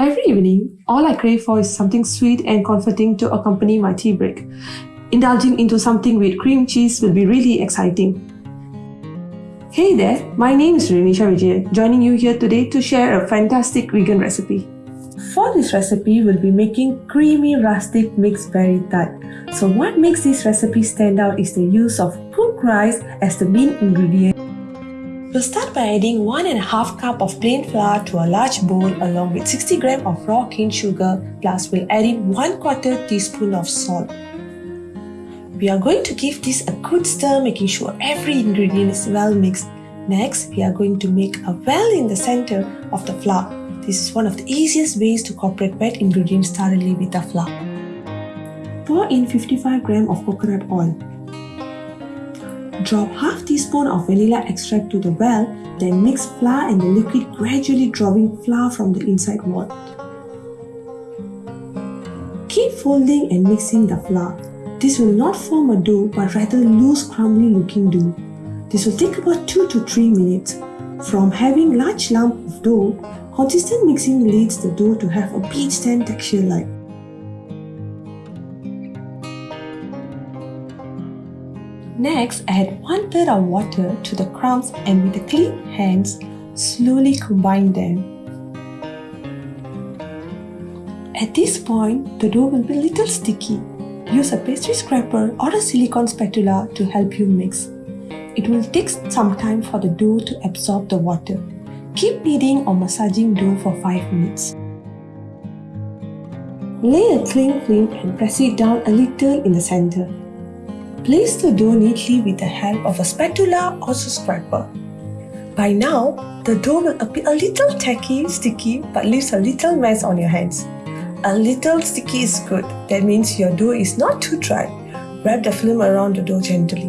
Every evening, all I crave for is something sweet and comforting to accompany my tea break. Indulging into something with cream cheese will be really exciting. Hey there, my name is Renisha Vijay, joining you here today to share a fantastic vegan recipe. For this recipe, we'll be making creamy rustic mixed berry tart. So what makes this recipe stand out is the use of cooked rice as the main ingredient. We'll start by adding 1 and a half cup of plain flour to a large bowl along with 60 gram of raw cane sugar plus we'll add in 1 quarter teaspoon of salt. We are going to give this a good stir making sure every ingredient is well mixed. Next, we are going to make a well in the center of the flour. This is one of the easiest ways to incorporate wet ingredients thoroughly with the flour. Pour in 55 gram of coconut oil. Drop half teaspoon of vanilla extract to the well, then mix flour and the liquid gradually drawing flour from the inside wall. Keep folding and mixing the flour. This will not form a dough but rather loose crumbly looking dough. This will take about 2 to 3 minutes. From having large lump of dough, consistent mixing leads the dough to have a peach stand texture like. Next, add 1 third of water to the crumbs and with clean hands, slowly combine them. At this point, the dough will be a little sticky. Use a pastry scraper or a silicone spatula to help you mix. It will take some time for the dough to absorb the water. Keep kneading or massaging dough for 5 minutes. Lay a cling film and press it down a little in the center. Place the dough neatly with the help of a spatula or a scraper. By now, the dough will appear a little tacky, sticky, but leaves a little mess on your hands. A little sticky is good, that means your dough is not too dry. Wrap the film around the dough gently.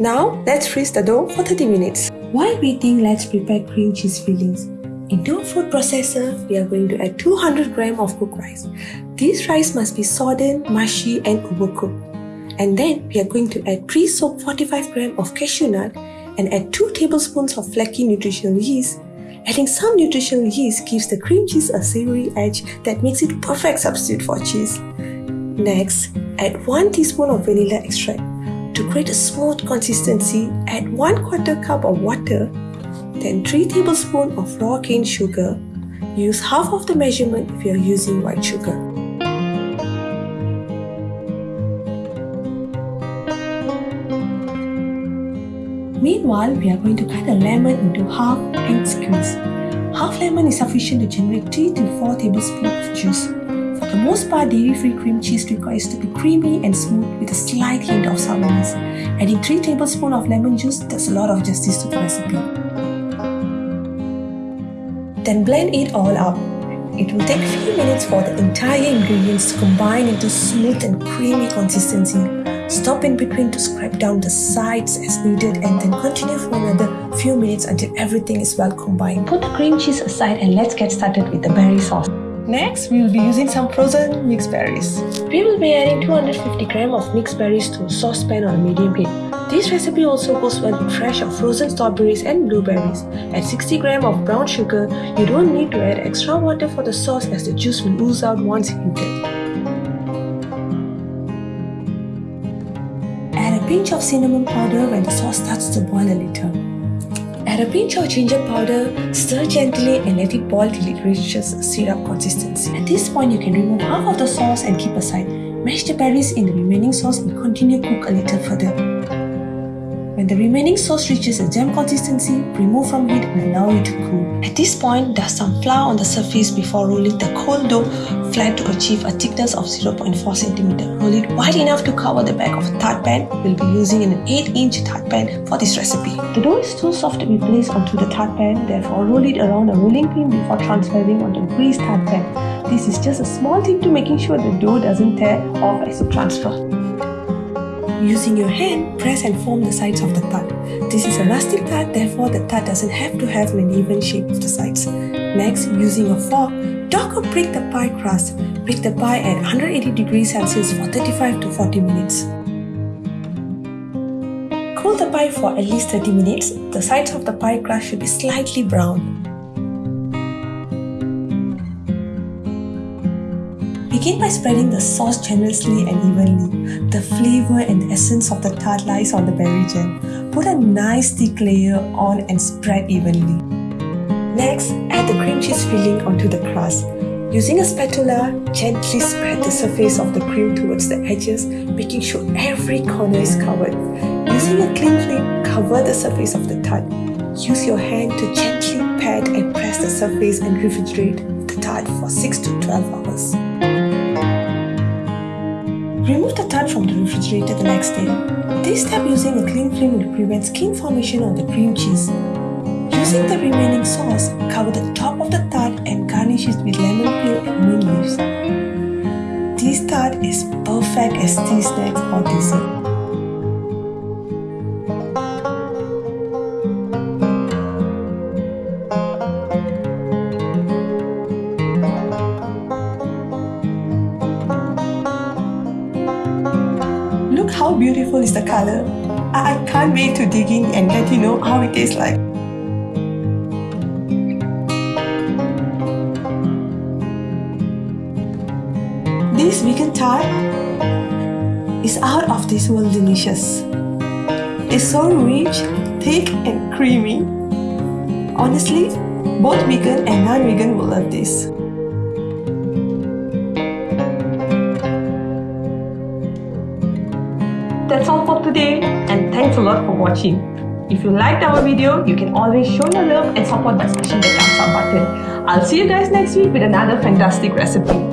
Now, let's freeze the dough for 30 minutes. While waiting, let's prepare cream cheese fillings. Into a food processor, we are going to add 200 gram of cooked rice. This rice must be sodden, mushy and overcooked. And then we are going to add pre-soaked 45 gram of cashew nut and add 2 tablespoons of flaky nutritional yeast. Adding some nutritional yeast gives the cream cheese a savory edge that makes it a perfect substitute for cheese. Next, add 1 teaspoon of vanilla extract. To create a smooth consistency, add 1 quarter cup of water then 3 tablespoons of raw cane sugar. Use half of the measurement if you are using white sugar. Meanwhile, we are going to cut a lemon into half and squeeze. Half lemon is sufficient to generate 3 to 4 tablespoons of juice. For the most part, dairy-free cream cheese requires to be creamy and smooth with a slight hint of sourness. Adding 3 tablespoons of lemon juice does a lot of justice to the recipe. Then blend it all up. It will take a few minutes for the entire ingredients to combine into smooth and creamy consistency. Stop in between to scrape down the sides as needed and then continue for another few minutes until everything is well combined. Put the cream cheese aside and let's get started with the berry sauce. Next, we will be using some frozen mixed berries. We will be adding 250 gram of mixed berries to a saucepan on a medium heat. This recipe also goes well with fresh or frozen strawberries and blueberries. Add 60 gram of brown sugar. You don't need to add extra water for the sauce as the juice will ooze out once heated. Add a pinch of cinnamon powder when the sauce starts to boil a little. Add a pinch of ginger powder, stir gently and let it boil till it reaches syrup consistency. At this point, you can remove half of the sauce and keep aside. Mash the berries in the remaining sauce and continue cook a little further. When the remaining sauce reaches a jam consistency, remove from heat and allow it to cool. At this point, dust some flour on the surface before rolling the cold dough flat to achieve a thickness of 0.4 cm. Roll it wide enough to cover the back of a tart pan. We'll be using an 8-inch tart pan for this recipe. The dough is too soft to be placed onto the tart pan, therefore roll it around a rolling pin before transferring onto a greased tart pan. This is just a small tip to making sure the dough doesn't tear off as you transfer. Using your hand, press and form the sides of the tart. This is a rustic tart, therefore the tart doesn't have to have an even shape of the sides. Next, using a fork, dock or break the pie crust. Bake the pie at 180 degrees Celsius for 35 to 40 minutes. Cool the pie for at least 30 minutes. The sides of the pie crust should be slightly brown. Begin by spreading the sauce generously and evenly. The flavor and essence of the tart lies on the berry jam. Put a nice thick layer on and spread evenly. Next, add the cream cheese filling onto the crust. Using a spatula, gently spread the surface of the cream towards the edges, making sure every corner is covered. Using a cling film, cover the surface of the tart. Use your hand to gently pat and press the surface and refrigerate the tart for 6 to 12 hours. Remove the tart from the refrigerator the next day. This step using a cling film will prevent skin formation on the cream cheese. Using the remaining sauce, cover the top of the tart and garnish it with lemon peel and mint leaves. This tart is perfect as tea snacks or dessert. Beautiful is the color. I can't wait to dig in and let you know how it tastes like. This vegan tart is out of this world delicious. It's so rich, thick and creamy. Honestly, both vegan and non-vegan will love this. That's all for today and thanks a lot for watching. If you liked our video, you can always show your love and support by smashing the thumbs up button. I'll see you guys next week with another fantastic recipe.